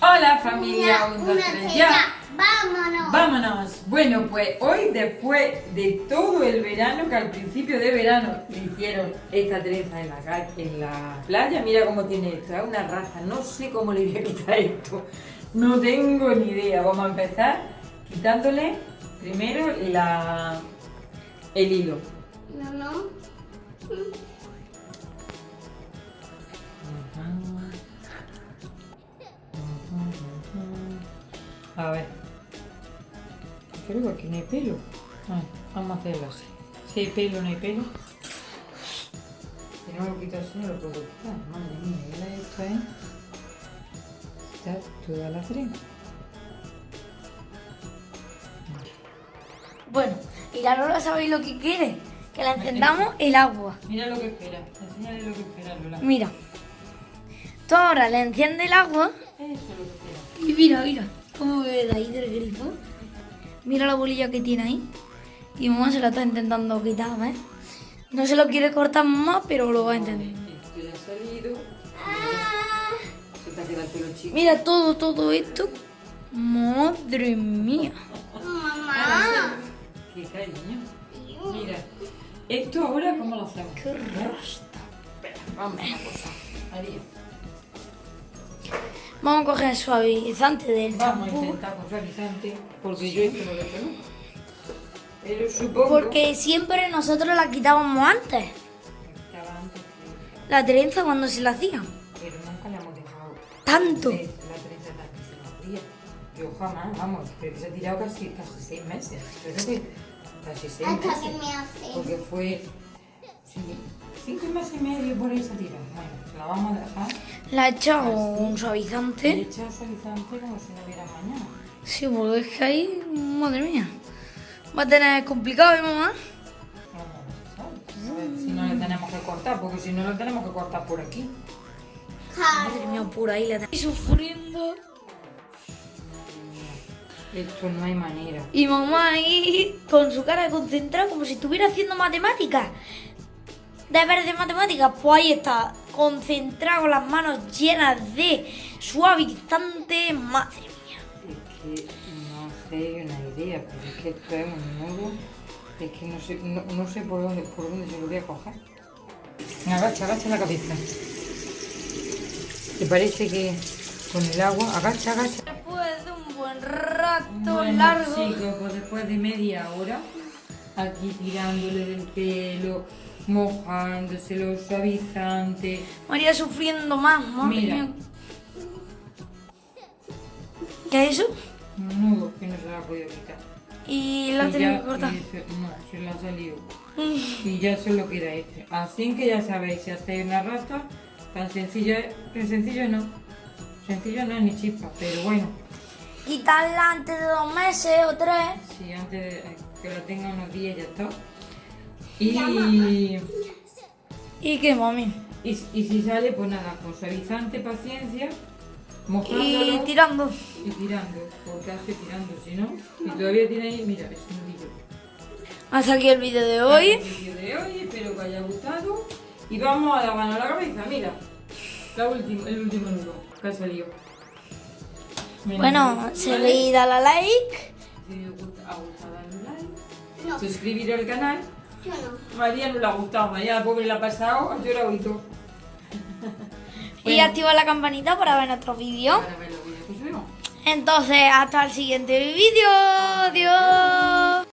Hola familia, Una, un, dos, una, tres, tres, ya. ya. Vámonos. Vámonos. Bueno, pues hoy después de todo el verano, que al principio de verano hicieron esta trenza en la, en la playa, mira cómo tiene esto, es una raza, no sé cómo le voy a quitar esto, no tengo ni idea. Vamos a empezar quitándole primero la, el hilo. No, no. A ver. Creo que aquí no hay pelo. Ah, vamos a hacerlo así. Si hay pelo, no hay pelo. Si no lo quito así, no lo puedo quitar. Madre mía, mira esto, ¿eh? Está toda la trenza. Bueno, y la Lola sabéis lo que quiere. Que la encendamos el agua. Mira lo que espera. Enséñale lo que espera, Lola. Mira. Tú ahora le enciende el agua. Eso es lo que espera. Y mira, mira. Cómo ve de ahí del grifo. Mira la bolilla que tiene ahí. Y mamá se la está intentando quitar, ¿ves? No se lo quiere cortar más, pero lo va a entender. Mira todo, todo esto. Madre mía. Mamá. Qué cariño. Mira. Esto ahora, ¿cómo lo hacemos? Qué rasta. Espera, vamos a una cosa. María. Vamos a coger el suavizante del Vamos a intentar con suavizante, porque yo esto no lo tengo. Pero supongo Porque siempre nosotros la quitábamos antes. estaba antes, La trenza cuando se la hacía. pero nunca le hemos dejado Tanto. la trenza tal que se nos hacía. Yo jamás, vamos, creo que se ha tirado casi, casi seis meses. Creo que casi seis Hasta que meses. me hace. Porque fue sí, cinco meses y medio por ahí se ha tirado. Bueno, la vamos a dejar. La he echado Así. un Y he suavizante. echado suavizante como si no hubiera mañana. Sí, porque es que ahí, madre mía. Va a tener complicado, ¿eh, mamá? Vamos a ver, ¿sabes? A ver si no le tenemos que cortar, porque si no lo tenemos que cortar por aquí. Madre mía, por ahí la tengo sufriendo. Esto no hay manera. Y mamá ahí con su cara concentrada como si estuviera haciendo matemáticas. Deberes de matemáticas, pues ahí está, concentrado con las manos llenas de suavizante. Madre mía. Es que no sé una idea, pero es que esto es un nudo. Es que no sé, no, no sé por dónde, por dónde se lo voy a coger. Agacha, agacha la cabeza. ¿Te parece que con el agua? Agacha, agacha. Después de un buen rato Bueno, largo. chicos, pues después de media hora, aquí tirándole del pelo, mojándoselo, suavizante. María sufriendo más, madre Mira. mía. ¿Qué es eso? Un nudo que no se lo ha podido quitar. Y la ya- que cortar. no, se lo ha salido. Y ya solo queda este. Así que ya sabéis, si hacéis una rasta, tan sencillo es, tan sencillo no. Sencillo no es ni chispa, pero bueno, Quitarla antes de dos meses o tres. si antes de que la tenga unos días ya está. Y, ¿Y qué, mami? y, y si sale, pues nada, con suavizante, paciencia, Y mojándolo tirando. y tirando, porque hace tirando, si no, y todavía tiene ahí, mira, es un nudillo. Hasta aquí el vídeo de hoy. El vídeo de hoy, espero que haya gustado. Y vamos a la mano a la cabeza, mira. La última, el último nudo que ha salido. Mira, Bueno, ¿vale? seguid a la like. Si os gusta, ha gustado, darle like. No, Suscribiros al canal. Yo no. María no le ha gustado, María la pobre la ha pasado, ha llorado y todo. Y activa la campanita para ver nuestros vídeos. Para ver los vídeos que subimos. Entonces, hasta el siguiente vídeo. Adiós.